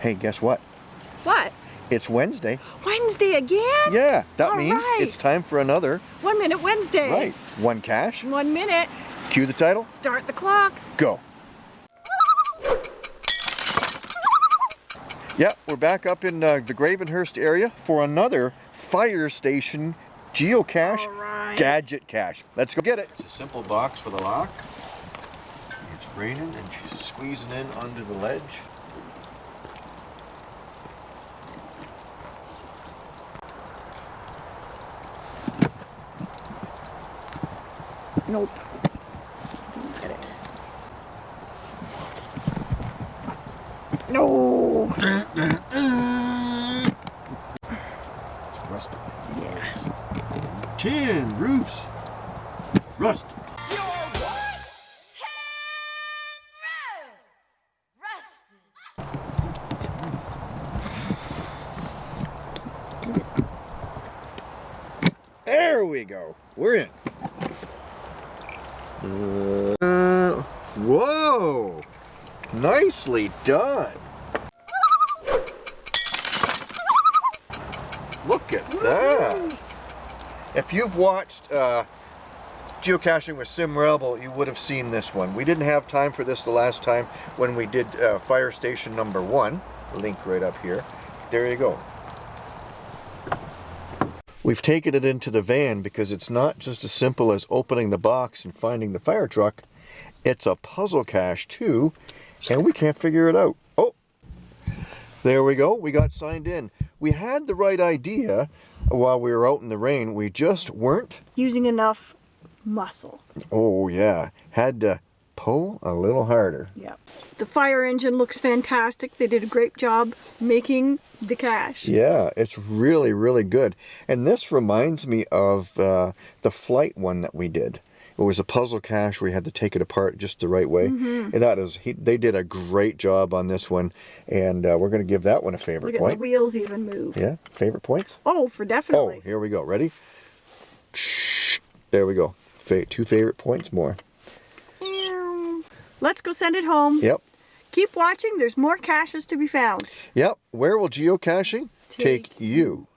Hey, guess what? What? It's Wednesday. Wednesday again? Yeah, that All means right. it's time for another. One minute Wednesday. Right. One cache. One minute. Cue the title. Start the clock. Go. Yeah, we're back up in uh, the Gravenhurst area for another fire station geocache All right. gadget cache. Let's go get it. It's a simple box for the lock. It's raining and she's squeezing in under the ledge. Nope. Didn't get it. No. It's rusted. Yeah. Tin roofs. Rust. There we go. We're in. Uh, whoa! Nicely done. Look at that. If you've watched uh, geocaching with Sim Rebel, you would have seen this one. We didn't have time for this the last time when we did uh, fire station number one. Link right up here. There you go. We've taken it into the van because it's not just as simple as opening the box and finding the fire truck. It's a puzzle cache too, and we can't figure it out. Oh, there we go. We got signed in. We had the right idea while we were out in the rain. We just weren't. Using enough muscle. Oh yeah, had to pull a little harder. Yeah. The fire engine looks fantastic. They did a great job making the cache. Yeah, it's really, really good. And this reminds me of uh, the flight one that we did. It was a puzzle cache. We had to take it apart just the right way. And that is, he, they did a great job on this one. And uh, we're going to give that one a favorite Look at the point. wheels even move. Yeah, favorite points? Oh, for definitely. Oh, here we go. Ready? There we go. Two favorite points more. Let's go send it home. Yep. Keep watching. There's more caches to be found. Yep. Where will geocaching take Take you?